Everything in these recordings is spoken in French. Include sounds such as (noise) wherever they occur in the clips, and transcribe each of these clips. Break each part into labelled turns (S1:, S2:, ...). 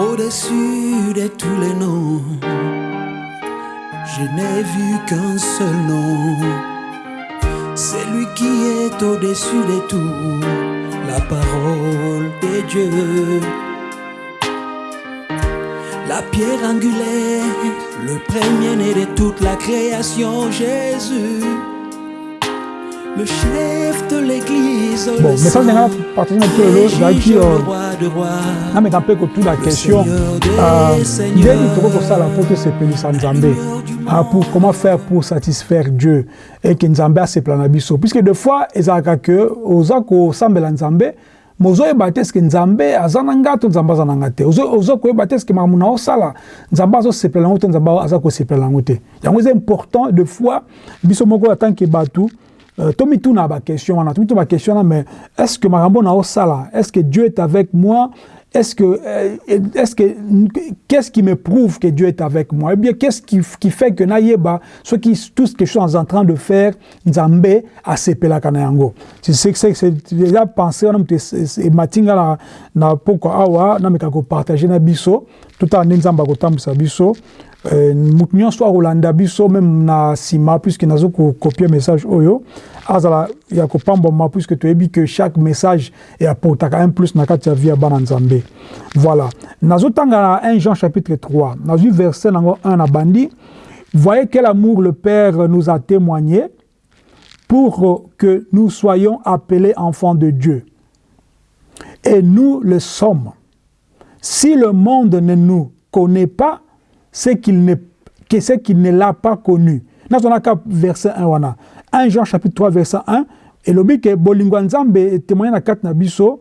S1: Au-dessus de tous les noms, je n'ai vu qu'un seul nom. C'est lui qui est au-dessus de tout, la parole de Dieu. La pierre angulaire, le premier-né de toute la création, Jésus. Le chef de l'église,
S2: Bon, message na lelo
S1: le
S2: ezalaki
S1: juge,
S2: euh,
S1: le roi. De rois.
S2: nameka mpe kotuna question
S1: seigneurs.
S2: ndenge tokoki kosala mpo tosepelisa nzambe Ah, pour comment faire pour satisfaire dieu eke nzambe asepela na biso puisque des fois kosambela nzambe mozoyeba te eske nzambe aza na nga to nzambe aza na nga te Ozo- oza koyeba te eske makambo na osala nzambe azosepela yango to nzambe aza kosepela yango te. Yango eza important de fois biso moko atanke bato Euh, tomituna baquestion wana tomituna baquestion wana mais est ce que makambo na osala est ce que dieu est avec moi? Est ce que euh, est ce que qu'est ce qui me prouve que dieu est avec moi? Et bien qu'est ce qui, qui fait que nayeba ce qui tout ce que je suis en train de faire nzambe asepelaka na yango? C'est c'est c'est c'est déjà pensé wana moto ematinga na na poko awa nameka kopartage na biso totala nde nzambe biso. Euh, moto nyonso akolanda biso meme na nsima puisque nazo kokopie message oyo. Azala ya kopambwama puisque toyebi que chaque message eapportaka un plus na kati ya vie bana nzambe voilà. Nazotanga na 1 jean chapitre 3 nazwi verset nango 1 na bandi. Voyez quel amour le père nous a témoigné pour que nous soyons appelés enfants de dieu. Et nous le sommes si le monde ne nous connaît pas c'est qu'il ne, ne l'a pas connu. nazonaka verset 1 wana 1 Jean chapitre 3 verset 1 elobi ke bolingo ya nzambe etémoigne na kati na biso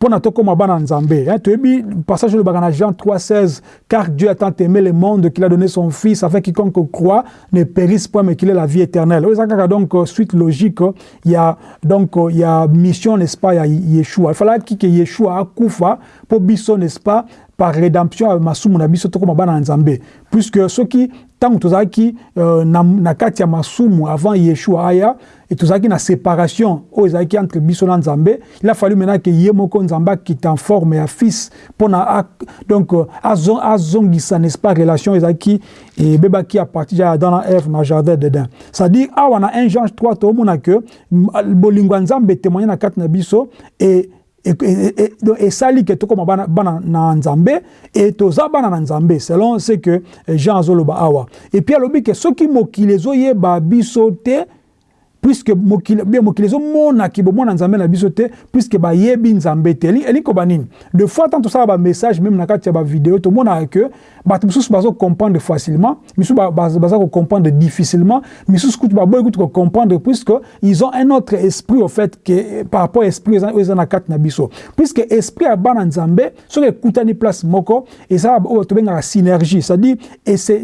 S2: mpo na tokóma bana ya nzambe Hein, toyebi passage olobaka na Jean 3 16 car Dieu a tant aimé le monde qu'il a donné son fils afin quiconque croit ne périsse point mais qu'il ait la vie éternelle. Donc euh, suite logique euh, il y a donc euh, il y a mission pas ya Yeshua. Ifalaki ke Yeshua akufa mpo biso n'est-ce pas par rédemption masumu na biso tokóma bana ya nzambe. Puisque soki ntango tozalaki euh, na, na kati ya masumu avant yeshua aya e tozalaki na séparation oyo ezalaki entre biso na nzambe il a fallu maintenant ke ye moko nzambe akita en forme ya fils mpona donc euh, azo- azongisa n'est-ce pas relation ezalaki ebebaki à partir ya adam na eve na jardin d'eden c'est-à-dire awa na 1 jean 3 toomona ke bolingo ya nzambe etémoigne na kati na biso e esali ke tokóma bana, na nzambe e toza bana na nzambe selon ce que jean azoloba awa. Epuis alobi ke soki mokili ezoyeba biso te puisque mokili mokili ezomonaki bomona nzambe na biso te puisque bayebi nzambe te. Eli- elingi koba nini? De fois tant tosala bamessage même na kati ya bavideo tomonaka ke bato mosusu bazocomprendre facilement misusu ba- ba- baza kocomprendre difficilement misusu kutu baboyi kutu kocomprendre puisque ils ont un autre esprit au fait que par rapport esprit oyo eza na kati na biso. Puisque esprit ya bana nzambe soki ekutani place moko ezala oyo tobengaka synergie c'est-à-dire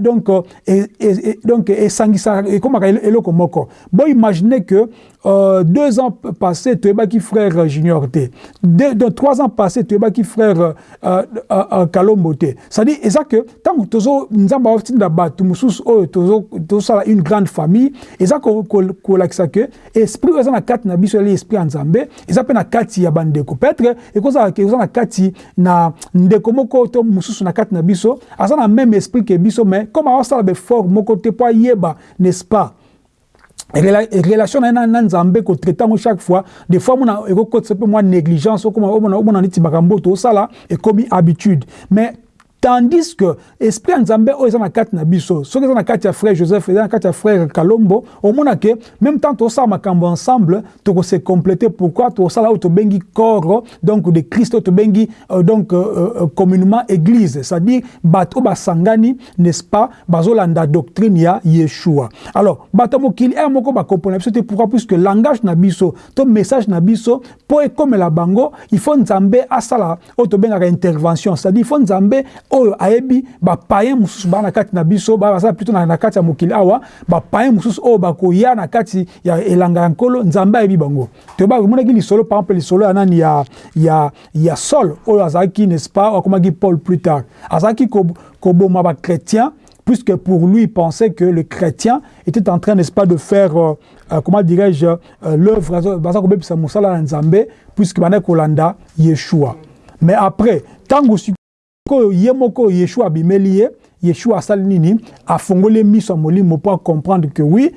S2: donc euh, e- e- e- donc esangisaka ekomaka elo- eloko moko. Bo que euh, deux ans passés toyebaki frère junior te deux, donc, trois ans passés toyebaki frère euh, euh, euh, kalombo te c'est-à-dire que tozo nzambe aotinda bato mosusu oyo tozo- tozosala une grande famille ko- kolakisa ke esprit eza na kati na biso esprit nzambe eza mpe na kati ya bandeko peut-être ke eza na kati na ndeko moko to mosusu na kati na biso aza na même esprit biso mais comme aosala befort moko te mpo ayeba n'est-ce pas? Relation na ye na nzambe kotraite yango chaque fois. Des fois mona ekokotisa mpe mwa négligence okoma omona omona neti makambo tosala ekomi habitude. Mais tandis que esprit ya nzambe oyo eza na kati na biso soki eza na kati ya frère joseph eza na kati ya frère kalombo omona ke même temps tosala makambo ensemble tokose complete pourquoi tosala oyo tobengi corps donc de christ oyo tobengi euh, donc euh, euh, communément église. C'est-à-dire bato basangani n'est-ce pas bazolanda doctrine ya yeshua. Alors bato ya mokili ere moko bakomprendre biso te pourquoi? Puisque langage na biso to message na biso mpo ekomela bango il faut nzambe asala oyo tobengaka intervention. C'est-à-dire il faut nzambe oyo ayebi bapayen mosusu baa na kati na biso basala plutôt na, na kati ya mokili. Awa bapayen mosusu oyo bakoya na kati ya elanga ya nkolo nzambe ayebi bango. Toyeba omonaki lisolo par exemple lisolo ya nani ya, ya, ya sol oyo azalaki n'est-ce pas oyo akomaki paul plus tard. Azalaki ko- koboma bachrétien puisque pour lui, il pensait que le chrétien était en train, n'est-ce pas, de faire, euh, euh, comment dirais-je, euh, l'œuvre, baza puisque kolanda Yeshua. Mais après, tant que ye moko yeshua abimeli ye yeshua asali nini afongoli miso ya molimo mpo comprendre que oui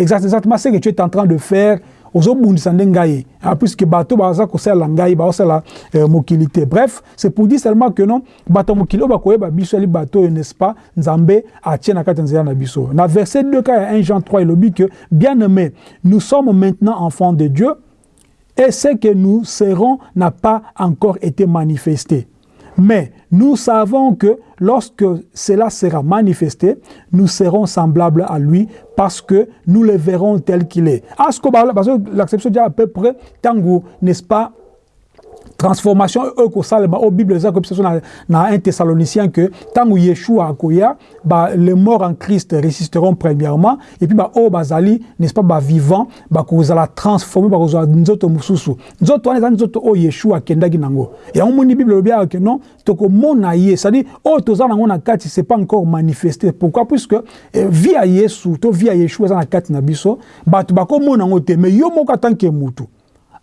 S2: exactement ce que tu es en train de faire ozobundisa nde ngai puisque bato baza kosalela ngai baosala euh, mokili te. Bref c'est pour dire seulement que non bato ya mokili oyo bakoyeba biso bato n'est-ce pas nzambe atie na kati nzela na biso. Na verset 2 ka ya 1 jean 3 elobi que bien aimé nous sommes maintenant enfants de dieu et ce que nous serons n'a pas encore été manifesté mais nous savons que lorsque cela sera manifesté, nous serons semblables à lui parce que nous le verrons tel qu'il est. Parce que l'acception dit à peu près, tango, n'est-ce pas, transformation oyo kosalema oyo bible eza koyebisa biso na, na 1 thessalonicien que ntango yeshua akoya ba, les morts en christ résisteront premièrement et puis baoyo bazali n'est-ce pas bavivant bakozala transformé bakozala nzoto mosusu nzoto wana eza nzoto oyo yeshua akendaki nango. Yango moni bible elobi aka ke non tokomona ye c'est-à-dire oyo toza nango na kati c'est pas encore manifesté. Pourquoi? Puisque eh, vie ya yesu to vie yeshua eza na kati na biso bato bakomona yango te mais yo moko atanke mutu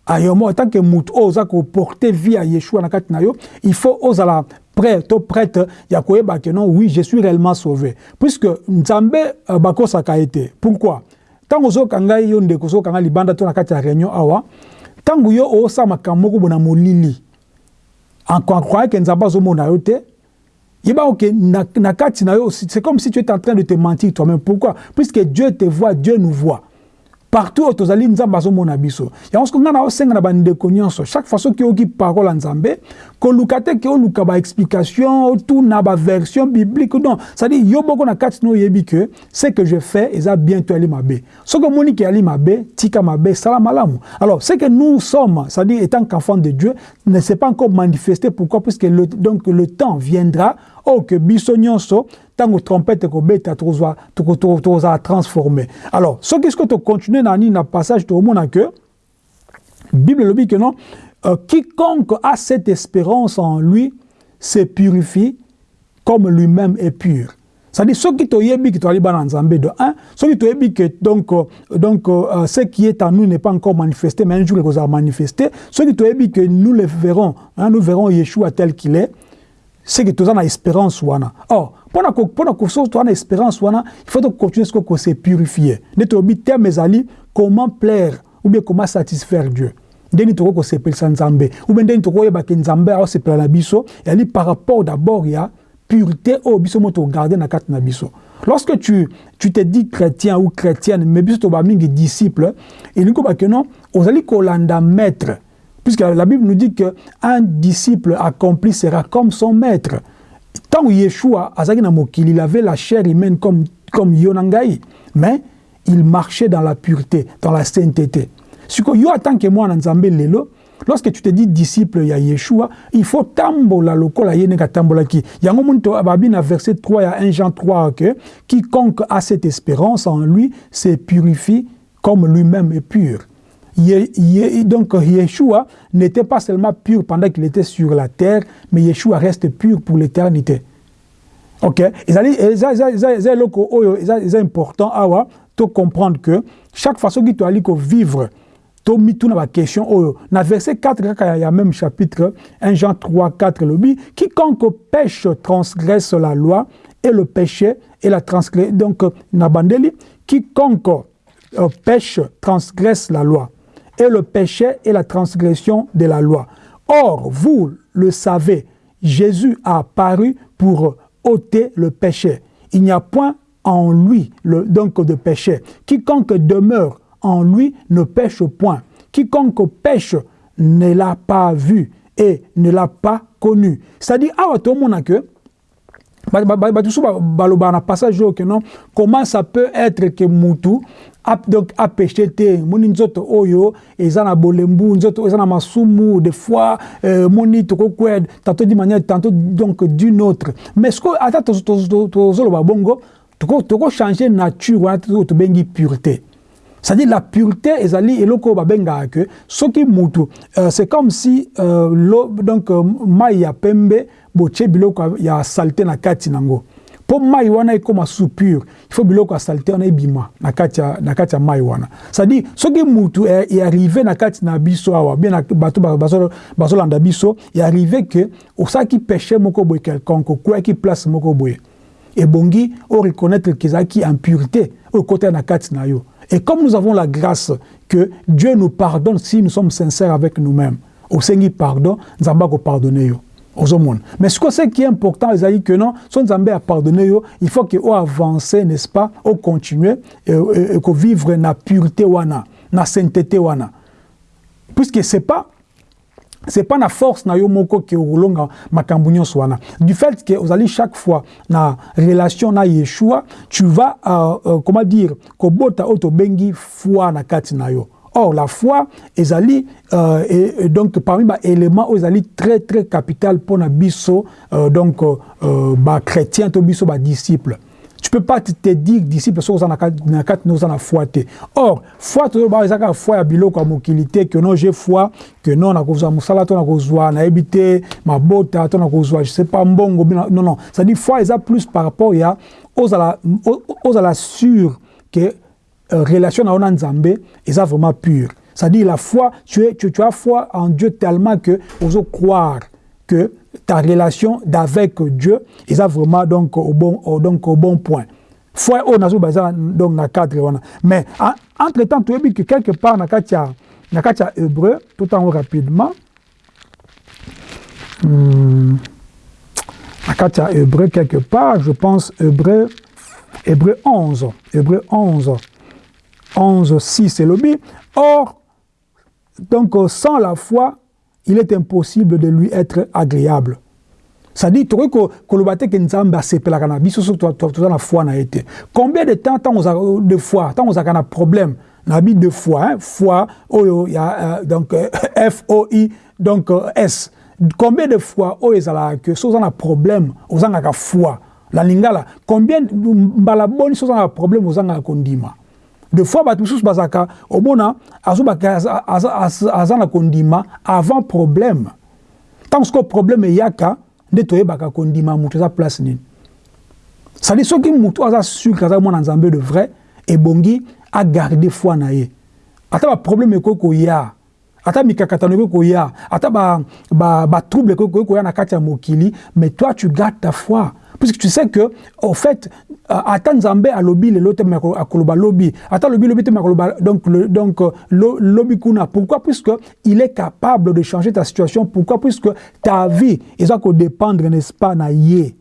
S2: ayomo tant que mutu oyo oza koporte vie ya yeshua na kati na yo il faut ozala prêt to prête ya koyeba ke non oui je suis réellement sauvé. Puisque nzambe uh, bakosaka ye te pourquoi? Ntango ozoyoka ngai yo ndeko ozoyoka ngai libanda to na kati ya réunion awa ntango yo osala makambo moko bona molili. Akroye ke nzambe azomona yo te yeba oke na, na yo c'est comme si tu es en train de te mentir toi-même. Pourquoi? Puisque dieu te voit dieu nous voit partout oyo tozali nzambe azomona biso. Yango soki ngai na osenga na bandeko nyonso chaque fois soki oyoki parole ya nzambe koluka te ke oluka baexplication otuna baversion biblique non. Cestadire yo moko na kati na oyebi ke ce que je fais eza bien to yali mabe. Soki omoni ke yali mabe tika mabe sala malamu. Alors ce que nous sommes c'est-à-dire étant qu'enfant de dieu ne s'est pas encore manifesté. Pourquoi? Puisque le, donc le temps viendra oyo ke biso nyonso ntango trompete ekobeta tokozala transformé. Alors soki soki tocontinue na nini na passage tokomona ke bible elobi ke non euh, quiconque a cette espérance en lui se purifie comme lui-même est pur. C'est-à-dire toyebi ke toali bana nzambe de un soki toyebi ke donc, donc euh, ce qui est en nous n'est pas encore manifesté mais un jour ekozala manifesté soki toyebi que nous le verrons hein, nous verrons yeshua tel qu'il est que toza na espérance wana. Or mpona kosoki toza na espérance wana il faut tocontinue sikoyo kose purifier nde tolobi terme ezali comment plaire ou bien comment satisfaire dieu. Ndeni tokoki kosepelisa nzambe ou bien ndeni tokoyebake nzambe aosepela na biso ezali par rapport d'abord ya pureté oyo biso mo togarde na kati na biso. Lorsque tu, tu te dis chrétien ou chrétienne mais biso toba mingi disciple elingi kobake non ozali kolanda maître Puisque la Bible nous dit qu'un disciple accompli sera comme son maître. Tant Yeshua, il avait la chair humaine comme, comme Yonangaï, mais il marchait dans la pureté, dans la sainteté. Tant que moi, lelo, lorsque tu te dis disciple ya Yeshua, il faut tambola lokola yene ka tambola ki. Yango muntu ababina verset 3 ya 1 Jean 3 que quiconque a cette espérance en lui se purifie comme lui-même est pur. Donc Yeshua n'était pas seulement pur pendant qu'il était sur la terre, mais Yeshua reste pur pour l'éternité. Ok? C'est important awa, de comprendre que chaque façon que tu as vivre, mitu na question oyo na verset 4 kaka ya même chapitre 1 Jean 3 4 lobi quiconque pêche transgresse la loi et le péché et la transgresse donc na bandeli quiconque euh, pêche transgresse la loi et le péché et la transgression de la loi. Or, vous le savez, Jésus a apparu pour ôter le péché. Il n'y a point en lui donc de péché. Quiconque demeure en lui ne pêche point. Quiconque pêche ne l'a pas vu et ne l'a pas connu. C'est-à-dire, ah, tout le monde a que comment ça peut être que Moutou donc apêché te moni nzoto oyo eza na bolembu nzoto masumu des fois euh, moni tokokwed tantôt d'une manière tantôt donc d'une autre. Mais ce que ata tozoloba bongo tokochanger nature wana tobengi pureté. C'est-à-dire la pureté ezali eloko oyo babengaka ke soki mutu euh, c'est comme si euh, lo, donc euh, ya pembe botie biloko ya salite na kati nango mpo mai wana ekóma sous pure il faut biloko ya salite wana ebima na kati ya mai wana. C'est-à-dire soki mutu earrive na kati na biso awa bien bato bazolanda biso earrive ke osalaki péché moko boye quelconque okweyaki place moko boye. Ebongi oreconnaître ke ezalaki impureté oyo ekota na kati na yo. Et comme nous avons la grâce que Dieu nous pardonne si nous sommes sincères avec nous-mêmes osengi pardon nzambe akopardonne yo ozomona mais ce, ce qui est important ezali que non so nzambe apardonne yo. Il faut que oavance n'est-ce pas ocontinue ekovivre na pureté wana na sainteté wana. Puisque c'est pas c'est pas na force na yo moko ke okolonga makambo nyonso wana. Du fait que ozali chaque fois na relation na yeshua tu vas euh, euh, comment dire kobota oyo tobengi foi na kati na yo Or, la foi, ezali, euh, et, et donc, parmi les éléments, ezali très, très capital pour les biso, euh, donc, euh, bah, chrétien, to biso, bah, disciple. Tu peux pas te, te dire disciple, so, na kat, nous en a foi, Or, foi, to, bah, ezaka foi, ya bilo, kwa mokilité, que non, j'ai foi, que non, na kozwa musala, to, na kozwa, na ebité, ma bota, to, na kozwa, je sais pas, mbongo, non, non. Ça dit, foi, eza plus par rapport, ya, aux à la, aux à la sûre, que, relation na nzambe eza vraiment pure. C'est-à-dire la foi tu, es, tu, tu as foi en Dieu tellement que ozo croire que ta relation d'avec Dieu eza vraiment donc au bon au, donc au bon point. Foi oyo nazo donc na cadre mais entre temps toyebi que quelque part na kati ya na kati ya hébreu tout en rapidement hmm, na kati ya hébreu quelque part je pense hébreu hébreu 11 hébreu 11 11, 6 et lobby. Or, donc sans la foi, il est impossible de lui être agréable. C'est-à-dire, tu que kolobate que nzambe asepelaka na biso soki toza na foi na ye te combien de temps ntango de fois ntango ozalaka na problème na bi de fois hein? foi oyo ya euh, donc euh, f o i donc euh, s combien de fois oyo ezalaka ke so oza na problème ozangaka foi la lingala combien mbala boni so oza na problème ozangaka kondima de fois bato mosusu bazalaka omona azobaka aza na kondima avant problème. Ntango sikoyo problème eyaka nde toyebaka kondima moto eza place nini? Sadi soki moto aza sur aza mwana nzambe de vrai ebongi agarde foi na ye. Ata baproblème ekoki koya ata mikakatano ekoki koya ata batrouble ekoki koya na kati ya mokili mais toi tu gardes ta foi puisque tu sais que au fait ata nzambe alobi lelo te akoloba lobi ata lobi lobi te akoloba donc le, donc lobi kuna pourquoi puisque il est capable de changer ta situation pourquoi puisque ta vie eza kodépendre n'est-ce pas na ye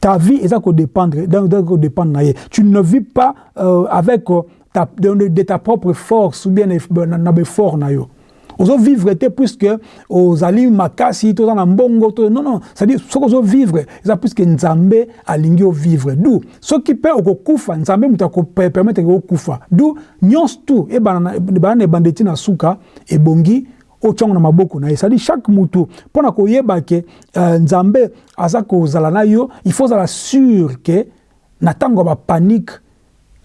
S2: ta vie eza kodépendre kodépendre na ye tu ne vis pas euh, avec euh, ta, de, de ta propre force ou bien na befort na yo ozovivre te puisque ozali makasi toza na mbongo to non non c'est-à-dire soki ozovivre eza puisque nzambe alingi ovivre. Du soki mpe okokufa nzambe moto akopermettre okufa du nyonso tu ebana na ebanda eti na suka ebongi otyongo na maboko na ye. C'est-à-dire chaque mutu mpo na koyeba ke uh, nzambe aza kozala na yo il faut ozala sûr ke na ntango ya bapanike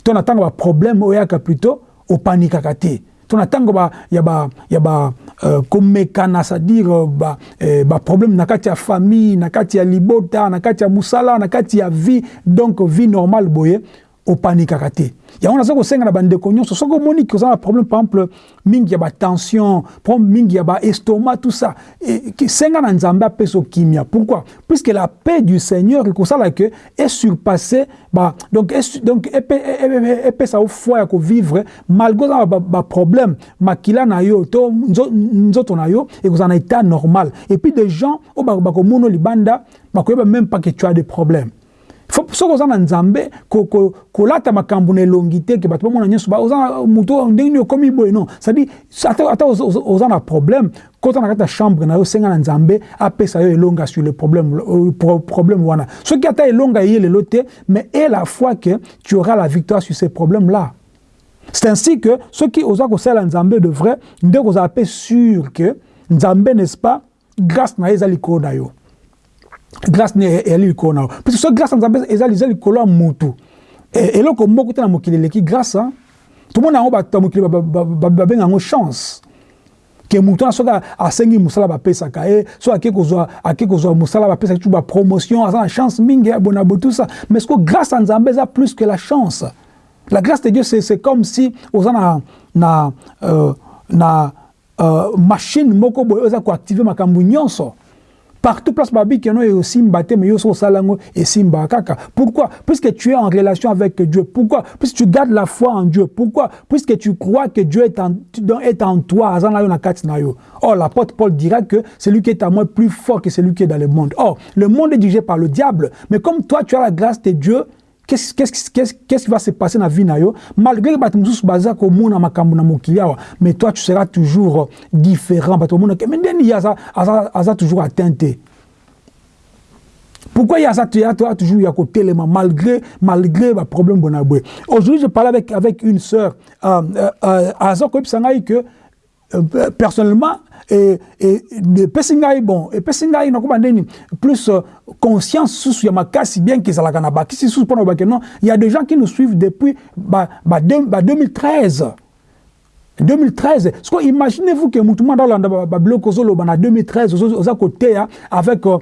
S2: to na ntango ya baproblème oyaka plutôt opanikaka te to na ntango ya ba ya ba uh, komekana c'est-à-dire ba eh, ba problème na kati ya famille na kati ya libota na kati ya musala na kati ya vie donc vie normale boye opanikaka te yango naza kosenga na bandeko nyonso soki omoni ke oza na problème par exemple mingi ya batension problème mingi ya baestomac tout ça. Senga na nzambe apesa okimia pourquoi? Puisque la paix du seigneur ekosala ke esurpasse ba, donc, es, donc epesa yo foi ya kovivre malgré oza baproblème makila na yo to nzoto na yo ekozala na état normal. Et puis des gens oyo bakomona libanda bakoyeba même pas que tu as des problèmes soki oza na nzambe kolata makambo na elongi te ke bato bamona nyonso moto ndenge nini okomi boye non. Cestadire ata oza na problème kota na kati ya chambre na yo senga na nzambe apesa yo elonga sur le problème, problème wana. Soki ata elonga eye lelo te mais e la fois que tu auras la victoire sur ces problèmes là c'est ainsi que soki oza kosala nzambe de vrai nde kozala mpe sûr que nzambe n'est-ce pas grâce na ye eza likolo na yo grâce ne eyali likolo na yo parce que so grâce ya nzambe eza eza likolo ya mutu eloko moko te na mokili eleki grâce tomona yango bato ya mokili babenga yango chance. Ke moto wana soki asengi mosala bapesaka ye soki ake kozwa ake kozwa mosala bapesaki tu bapromotion aza na chance mingi ya bona bo tout ça. Mais siko grâce à nzambe eza plus que la chance. La grâce de dieu c'est comme si oza na na euh, na euh, machine moko boye oza koactive makambo nyonso Partout place babi que nous simba te mais yo so salango et simba kaka. Pourquoi? Puisque tu es en relation avec Dieu. Pourquoi? Puisque tu gardes la foi en Dieu. Pourquoi? Puisque tu crois que Dieu est en, est en toi. Or, l'apôtre Paul dira que celui qui est à moi est plus fort que celui qui est dans le monde. Or, le monde est dirigé par le diable. Mais comme toi, tu as la grâce de Dieu, qu'est-ce qu'est-ce qu'est-ce qui va se passer dans la vie malgré que bato mosusu baza komona makambo na mais toi tu seras toujours différent. Bato omona ke mais ndeni aza, aza, aza toujours atteint te pourquoi il y a ça toujours ya kotelema malgré malgré ba problème bona boye aujourd'hui je parlais avec avec une sœur euh, euh, euh, que euh, personnellement et et epesi ngai bon epesi ngai nakoba ndeni plus euh, conscience susu ya makasi bien kezalaka na bakisi susu mpona kobake non il y a des gens qui nous suivent depuis ba, ba, ba 2013 2013 siko imaginez-vous que mutu mwana olanda babiloko ozoloba na 2013 oza koteya avec euh,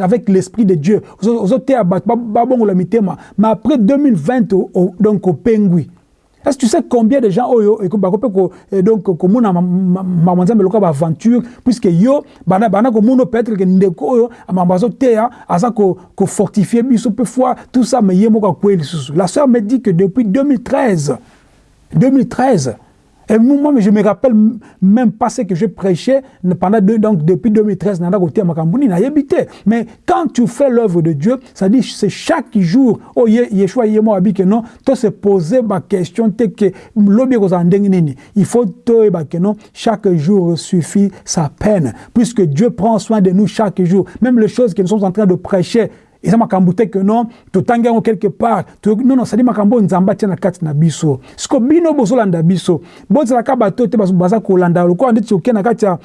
S2: avec l'esprit de dieu ozoteya bato babongola mitema mais après 2020 donc opengwi Est-ce que tu sais combien de gens oyo et donc komona mama nzambe loka ba aventure puisque yo bana bana komona peut-être que ndeko oyo mama azoteya aza ko ko fortifier biso peu fois tout ça mais yemo la sœur me dit que depuis 2013 2013 et moi, je me rappelle même pas ce que je prêchais pendant deux, donc depuis 2013, mais quand tu fais l'œuvre de Dieu, ça dit c'est chaque jour, oh Yeshua yemo que non, tu se poser ma question, que il faut que non, chaque jour suffit sa peine, puisque Dieu prend soin de nous chaque jour, même les choses que nous sommes en train de prêcher, eza makambo te ke non totangi yango quelque part. Nono sadi makambo oyo nzambe atia na kati na biso. Siko bino bozolanda biso. Bozalaka bato te baza kolanda lokola ndeti oke na kati ya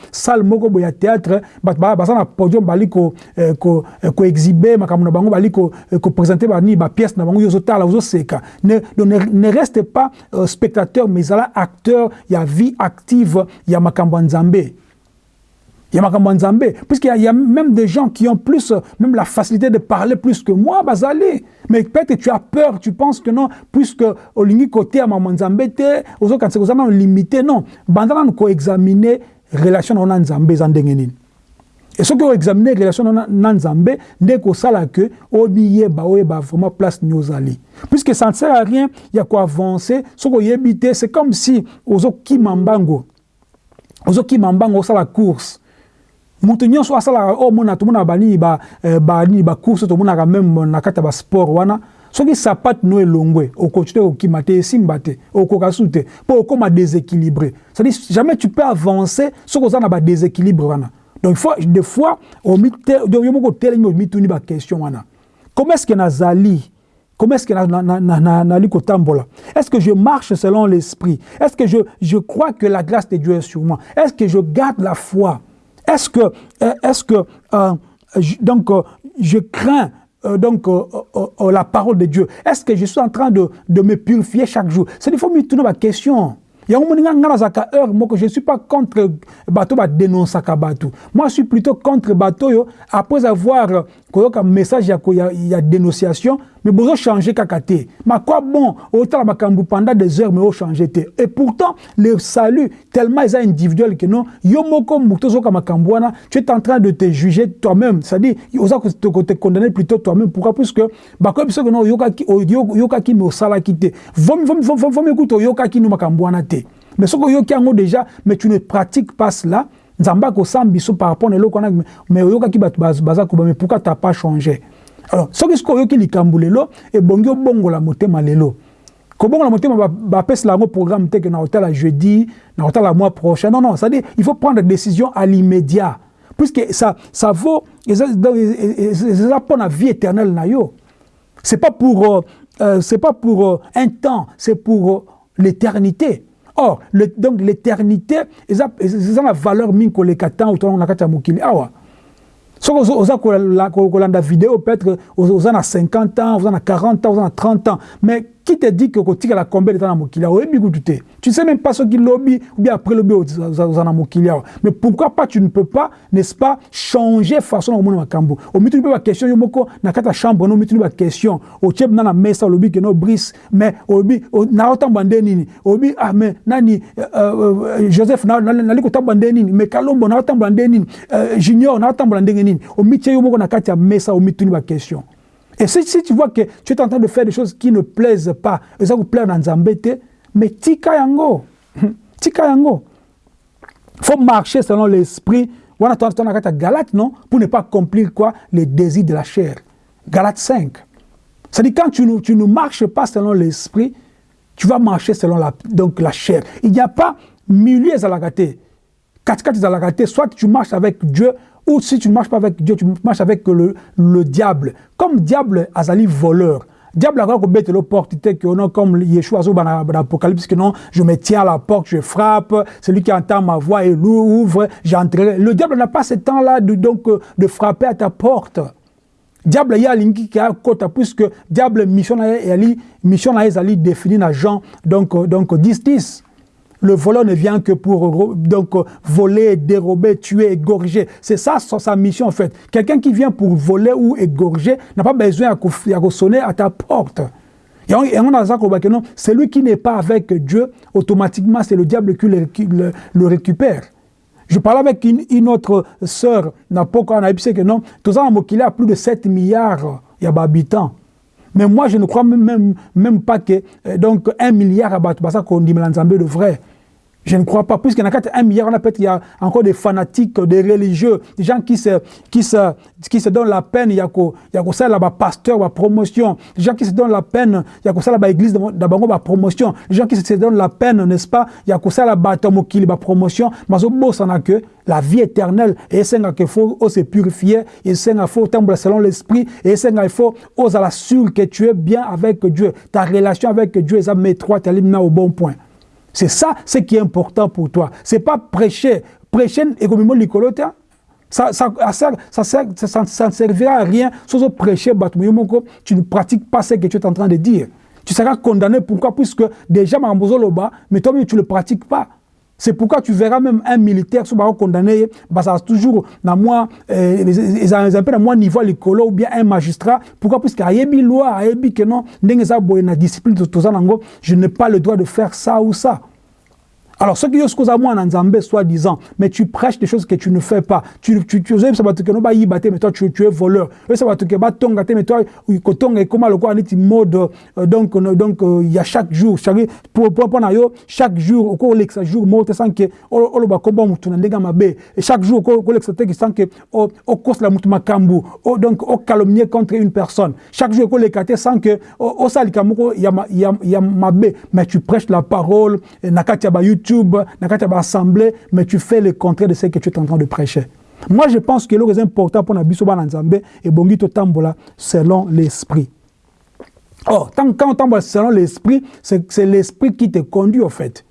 S2: moko boye ya théâtre bato baza na podium bali koexhibe ko, ko makambo na bango bali kopresente ko bani bapièce na bango. Yo ozotala ozoseka. Ne reste pas euh, spectateur mais ezala acteur ya vie active ya makambo ya nzambe Il y a puisqu'il y, a même des gens qui ont plus, même la facilité de parler plus que moi, Bazali. Mais peut-être tu as peur, tu penses que non, puisque au côté à Maman Nzambe, aux autres, quand limité, non. Bandana nous examiner relation na Nzambe zandengenin. Et ce que examiner relation na Nzambe, n'est qu'au sala que, obiye ba ba vraiment place nyozali. Puisque ça ne sert à rien, il y a quoi avancer, ce qu'on y c'est comme si, aux autres qui mambango, aux autres qui mambango, ça la course. Moto nyonso asalaka oyo mona tomonaka banini banini bacourse tomonaka meme na kati ya basport wana. Soki sapate no elongwe okontinue kokima te esimba te okoka su te mpo okóma déséquilibré. C'est-à-dire jamais tu peux avancer soki oza na badéséquilibre wana. Donc fois des fois yo moko otelemi omituni baquestion wana. Comment est ce que nazali Comment est-ce que nali kotambola Est-ce que je marche selon l'esprit? Est-ce que je, je crois que la grâce de Dieu est sur moi? Est-ce que je garde la foi? Est-ce que, euh, est-ce que euh, je, donc, euh, je crains donc la parole de Dieu? Est-ce que je suis en train de, de me purifier chaque jour? C'est il faut me tourner ma question. je suis pas contre bato badénonsaka bato moi je suis plutôt contre oyo après avoir koyoka message ya, ya, ya dénonciation mais bozochanger kaka te. Ma quoi bon? Otala makambo pendant des heures mais ochanger te. Et pourtant le salut tellement eza individuel que non yo moko moto ozoyoka makambo wana tu es en train de te juger toi-même. C'est-à-dire oza te condamner plutôt toi-même. Pourquoi? Puisque bakoyebi soki no oyokaki mais osalaki te. Vomi kuta oyokaki no makambo wana te. Mais soki oyoki yango déjà mais tu ne pratiques pas cela. Nzambe akosamba biso par rapport na eloko wana mais oyokaki bato baza koba mais pourquoi t'as pas changé? Alors soki sikoyo oyoki likambo lelo ebongi obongola motema lelo. Kobongola motema bapesela yango programme te ke na kotala jeudi na kotala mois prochain. Non non c'est-à-dire il faut prendre décision à l'immédiat. Puisque ça, ça vaut eza mpo na vie éternelle na yo. C'est pas pour euh, c'est pas pour euh, un temps c'est pour euh, l'éternité. Or le, donc l'éternité eza na valeur mingi koleka temps otonango na kati mokili awa soki oza kolanda video peut-être oza na 50 ans oza na 40 ans oza na 30 ans. Mais qui te dit que kotikala combien de temps na mokili oyebi kutu te. Tu sais même pas soki lobi ou bien après lobi oza na mokili awa mais pourquoi pas tu ne peux pas n'est-ce pas changer façon na komona makambo? Omituni mpe baquestion yo moko na kati ya chambre no omituni baquestion otie na na mesa olobi ke no brise. Mais oyebi naotambola nde nini? Oyebi ah mais nani euh, euh, joseph nali kotambola nde nini? Mais kalombo naotambola nde nini? Euh, junior naotambola ndenge nini? Omitie yo moko na kati ya mesa omituni baquestion Et si, tu vois que tu es en train de faire des choses qui ne plaisent pas, et ça vous plaît dans Zambete, mais tika yango. (laughs) Tika yango. faut marcher selon l'esprit. On a Galate, non? Pour ne pas accomplir quoi? Les désirs de la chair. Galate 5. C'est-à-dire quand tu ne, tu ne marches pas selon l'esprit, tu vas marcher selon la, donc la chair. Il n'y a pas milieu à la à gâté. Soit tu marches avec Dieu, ou si tu ne marches pas avec Dieu, tu marches avec le, le diable. Comme diable, azali voleur. Diable a bête le porte, que non, comme Yeshua dans l'Apocalypse, que non, je me tiens à la porte, je frappe, celui qui entend ma voix et l'ouvre, j'entrerai. Le diable n'a pas ce temps-là de, donc, de frapper à ta porte. Diable y a linki qui a côté puisque diable mission na mission na ezali défini na Jean donc donc 10 10 le voleur ne vient que pour donc, voler, dérober, tuer, égorger. C'est ça sa mission en fait. Quelqu'un qui vient pour voler ou égorger n'a pas besoin de sonner à ta porte. Et on a ça celui qui n'est pas avec Dieu, automatiquement, c'est le diable qui le, récupère. Je parlais avec une, autre sœur, n'a pas on a dit que non, tout ça, a plus de 7 milliards d'habitants. Mais moi, je ne crois même, même, pas que euh, donc un milliard d'habitants, ça qu'on dit de vrai. Je ne crois pas. Puisqu'il y a un milliard, on a peut-être encore des fanatiques, des religieux, des gens qui se, qui se, qui se donnent la peine. Il y a ça là-bas, pasteur, la promotion. Des gens qui se donnent la peine. Il y a ça là-bas, église, d'abord, la promotion. Des gens qui se donnent la peine, n'est-ce pas? Il y a ça là-bas, tomokili, la promotion. Mais au bout, ça n'a que la vie éternelle. Et c'est qu'il faut se purifier. Et c'est qu'il faut tomber selon l'esprit. Et c'est qu'il faut oser l'assurer que tu es bien avec Dieu. Ta relation avec Dieu est à trois, tu es au bon point. C'est ça ce qui est important pour toi. C'est pas prêcher. Prêcher économiquement ça, ça, ça, ça, ça, ça ne servira à rien. Sauf prêcher, tu ne pratiques pas ce que tu es en train de dire. Tu seras condamné. Pourquoi? Puisque déjà, mais toi-même, tu ne le pratiques pas. C'est pourquoi tu verras même un militaire qui condamné, bah ça toujours dans moi, ils ont un peu dans moi niveau l'écolo ou bien un magistrat. Pourquoi? Parce qu'il y a une loi, il y a dans discipline je n'ai pas le droit de faire ça ou ça. Alors, ce qui est ce en Zambé, soi-disant, mais tu prêches des choses que tu ne fais pas. Tu, tu, tu, ça mais toi, tu, es voleur. Mais toi, on mode, euh, donc, donc, euh, il y a chaque jour, chaque, chaque jour, jour, chaque jour, donc, calomnier contre une personne. Chaque jour, sans tu prêches la parole, YouTube, dans assemblée, mais tu fais le contraire de ce que tu es en train de prêcher. Moi, je pense que le important pour Nabiso Bananzambe et Bongito Tambola selon l'esprit. Or, quand on tambola selon l'esprit, c'est l'esprit qui te conduit au fait.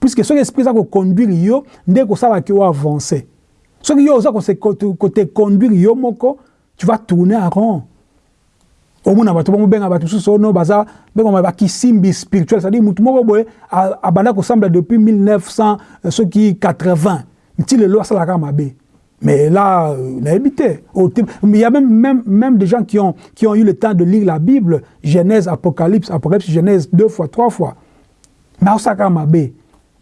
S2: Puisque ce esprit ça conduire yo, dès que ça va avancer. Ce qui ça te conduire tu vas tourner en rond omona bato bamobenga bato mosusu ono baza bengama bakisimbi spirituel c'est-à-dire mutu moko boye abanda kosambla depuis 1900 euh, soki 80 nti lelo asalaka mabe. Mais là euh, nayebi te. Il y a même, même, même des gens qui ont, qui ont eu le temps de lire la bible genèse apocalypse apocalypse genèse deux fois trois fois. Mais asalaka mabe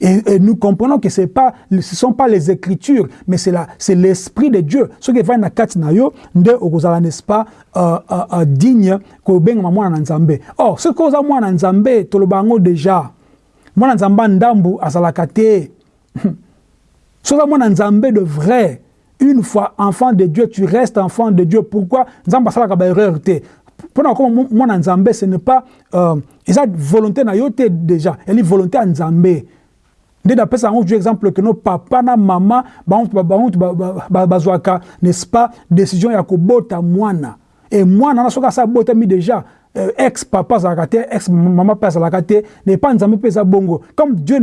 S2: Et, nous comprenons que ce ne sont pas les Écritures, mais c'est l'Esprit de Dieu. Ce qui va dans kati na yo, nde okozala n'est-ce pas euh, euh, euh, digne ko benga mwana nzambe. Or, ce que za mwana nzambe tolobango déjà. Mwana nzamba ndambu azalaka te. (laughs) Que mwana nzambe de vrai, une fois enfant de Dieu, tu restes enfant de Dieu. Pourquoi? Nzamba salaka ba erreur te. Pendant que mwana nzambe ce n'est pas euh, eza volonté na yo te déjà, est volonté à nzambe. Nde napesa yango tu exemple ke no papa na mama bango bazwaka n'est-ce pas? Décision ya kobota mwana. E mwana na soki déjà. Euh, ex papa azalaka te ex mama mpe azalaka te ne pas nzambe mpe eza bongo. Comme dieu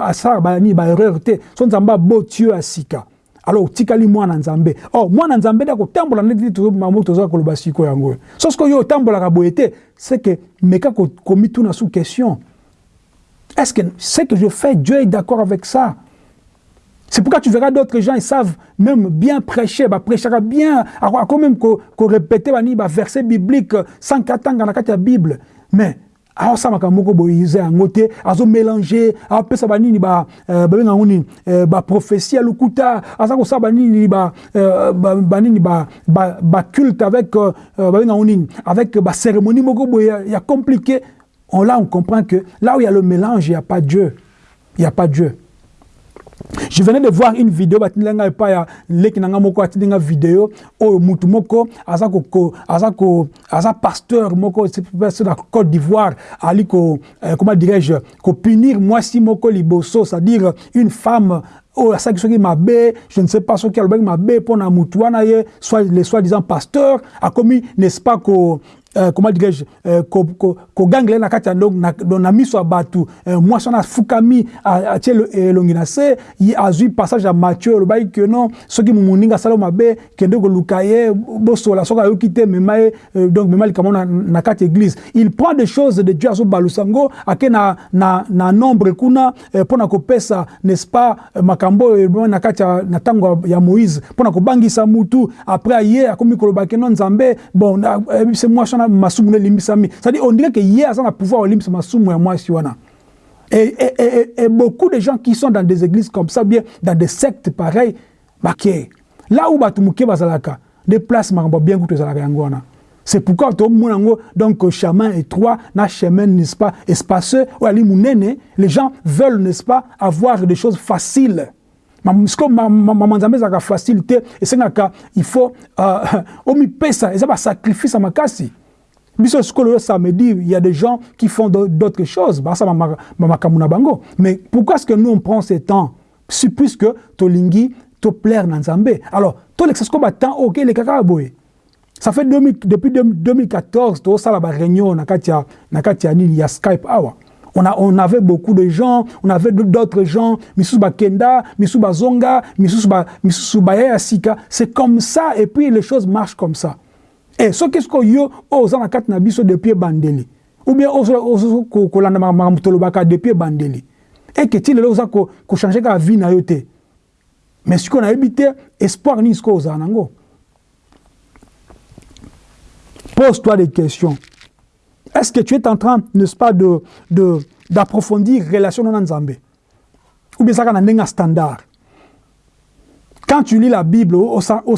S2: asalaka banini baerreur te so nzambe aboti yo ya sika. Alors otikali mwana nzambe. Or mwana nzambe nde akotambola neti mamo tozala koloba siko yango. So soki oyo otambolaka boye te c'est que meka komituna sous question est-ce que ce que je fais dieu est d'accord avec ça? C'est pourquoi tu verras d'autres gens, ils savent même bien prêcher, bah prêcher bien, quand même qu'on répéter bah verset biblique sans qu'attendre dans la Bible. Mais aosalaka moko boye eza yango te azomélange apesa banini babenga ngo nini baprophétie ya lokuta aza kosala banini banini baculte avec babenga ngo nini avec bacérémonie moko boye ya compliqué on, là on comprend que là où il y a le mélange il n'y a pas Dieu. Il n'y a pas Dieu. Je venais de voir une vidéo batindelinga epai ya leki na nga moko atindinga vidéo oyo mutu moko aza ko aza ko pasteur moko sur la Côte d'Ivoire ali ko euh, comment dirais-je ko punir mwasi moko liboso c'est-à-dire une femme oyo asalaki soki mabe je ne sais pas soki alobaki mabe mpo na mutu wana ye soit le soi-disant pasteur akomi n'est-ce pas ko comment dirais-je euh, kogangela na kati ya na, na miso ya bato euh, mwasi wana afukami atie elongi na se azwi passage ya matthieu olobaki ke non soki moninga asala mabe kende koluka ye bosola soki ayoki te mema ye donc mema likambo na, kati église. Il prend des choses de dieu azobalusa yango ake na, na, na nombre kuna mpo na kopesa n'est-ce pas makambo oyo na kati na ntango ya moïse. Mpo na kobangisa mutu après aye akomi koloba ke no nzambe bon ebise mwasi wana masumu no elimbisami c'est-à-dire on dirait que ye aza na pouvoir olimbisa masumu ya mwasi wana et, et, et, et beaucoup de gens qui sont dans des églises comme ça bien dans des sectes pareils bake là où bato moke bazalaka de place makambo bien kutu ezalaka yango wana c'est pourquoi tomona yango donc chemin étroit na chemin n'est-ce pas espaceux oyo ali monene les gens veulent n'est-ce pas avoir des choses faciles. Siko mama nzambe ezalaka facile te esengaka il faut (laughs) uh, omipesa eza basacrifice ya makasi biso sikolo samedi il y a des gens qui font d'autres choses. Basala makambo na bango. Mais pourquoi est-ce que nous on prend ce temps? Puisque tolingi toplaire na nzambe. Alors tolekisa siko batemps oyo kelekaka boye ça fait 2000, depuis 2014 tosala baréunion na kati ya nini ya skype awa on, a, on avait beaucoup de gens, on avait d'autres gens, Misusu Bakenda, Misusu Bazonga, Misusu Baya Sika. C'est comme ça, et puis les choses marchent comme ça. e soki siko yo oyo oza na kati na biso depuis ebandeli ou bien okolanda makambo tolobaka depuis ebandeli eke ti lelo oza kochange kaka vie na yo te. Mais sikoyo nayebi te espoir nini sikoyo ozala nango? Pose toi des questions. Est-ce que tu es en train n'est-ce pas de d'approfondir relation na nzambe? Ou bien ezaka na ndenge ya standard? Quand tu lis la Bible, au, au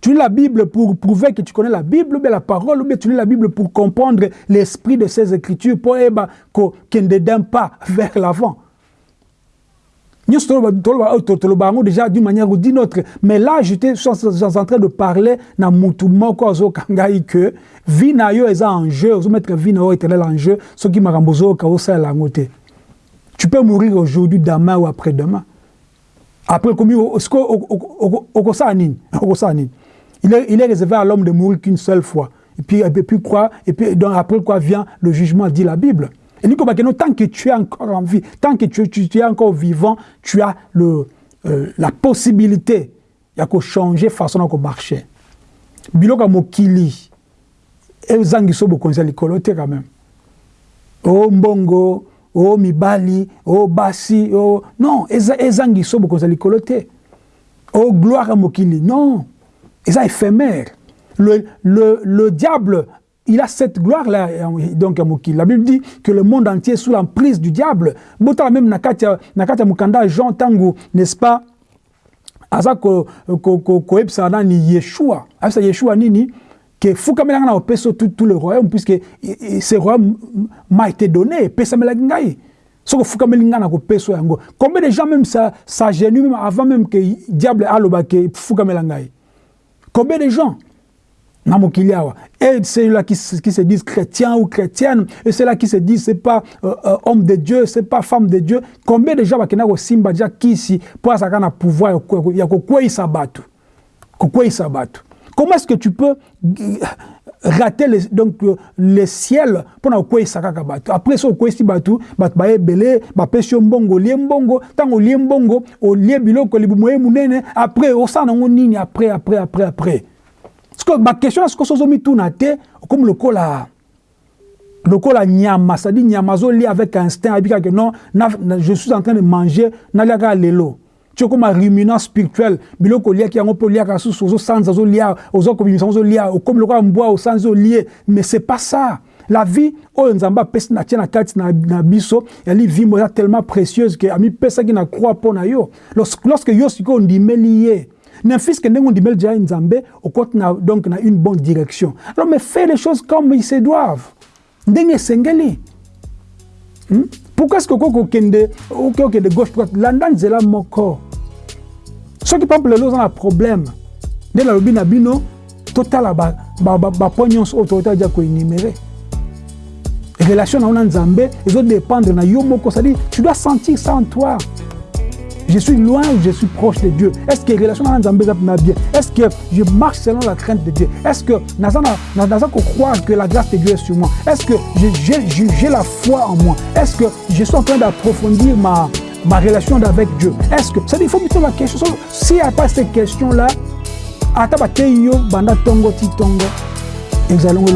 S2: tu lis la Bible pour prouver que tu connais la Bible, ou la parole, ou tu lis la Bible pour comprendre l'esprit de ces écritures, pour qu'elle ne dédaine pas vers l'avant. Nous sommes déjà d'une manière ou d'une autre. Mais là, j'étais en train de parler na mutu moko zo kangai que vie est en jeu, vous mettre vie na en jeu, ce qui m'a rambozo ka osa la ngote. Tu peux mourir aujourd'hui, demain ou après-demain. Après comme il est, il est réservé à l'homme de mourir qu'une seule fois. Et puis, et puis quoi Et puis donc après quoi vient le jugement, dit la Bible. Et Bakeno, tant que tu es encore en vie, tant que tu, tu, tu es encore vivant, tu as le, euh, la possibilité ya changer façon de marcher. Biloka mokili, ezangi so bokonza likolo te quand même. Oh mbongo, oh mibali, oh basi, oh non, ezangi so bokonza likolo te. Oh gloire à mokili, non, eza éphémère. Le, le, le diable il a cette gloire-là. Donc, la Bible dit que le monde entier est sous l'emprise du diable. Bota même Nakatia Mukanda Jean Tango, n'est-ce pas? Aza ko ko ko ko Yeshua. Yeshua nini? Que fukamela na opeso tout tout le royaume puisque ce royaume m'a été donné pesamela ngai. soko fukameli nga na kopeso yango. Combien de gens même ça ça gêne même avant même que diable aloba ke fukamela ngai combien de gens? Na et ceux-là qui, qui se disent chrétiens ou chrétiennes. Et ceux-là qui se disent c'est pas euh, euh, homme de Dieu c'est pas femme de Dieu. Combien de gens bakenda kosimba dia kisi mpo azalaka na pouvoir ya kokweyisa bato kokweyisa bato comment est-ce que tu peux rater les, donc le ciel kaka bato après okweyisi bato bato baye ebele bapesi yo mbongo olie mbongo. Olie mbongo olie biloko libumu ye monene après osala nango nini après après après après. Parceke baquestion na sikoyo so ozomituna te okomi lokola lokola nyama c'est-à-dire nyama azolia avec instinct ayebi kaka non na, na, je suis en train de manger nalia kaka lelo ti okóma ruminant spirituel. Biloko oliaki yango mpe oliaka susu ozosanza ozolia ozokobimisa ozolia okomi lokola mbwa osanzi olie mais c'est pas ça. La vie oyo nzambe apesi na tie na kati na, na biso yali vimbo eza tellement précieuse ke amipesaki na croix mpo na yo. Lorsque yo sikoyo ondimeli ye ndenge deja nzambe okoti na donc na une bonne direction. Alors mais fais les choses comme ils se doivent. Ndenge? Pourquoi est ce que okoki okende okoki okende gauche droite landa nzela moko? Soki pample lelo oza na problème nde nalobi na bino totala bapo nyonso oyo toyota dia koénumere relation na yo na nzambe ezodépendre na yo moko c'est-à-dire tu dois sentir ça en toi je suis loin ou je suis proche de Dieu. Est-ce que la relation avec Nzambe bien? Est-ce que je marche selon la crainte de Dieu? Est-ce que je croire que la grâce de Dieu est sur moi Est-ce que j'ai la foi en moi? Est-ce que je suis en train d'approfondir ma, ma relation avec Dieu? Est-ce que ça il faut poser la question s'il n'y a pas ces questions là ata bateyi yo banda tongo ti tongo ezalongo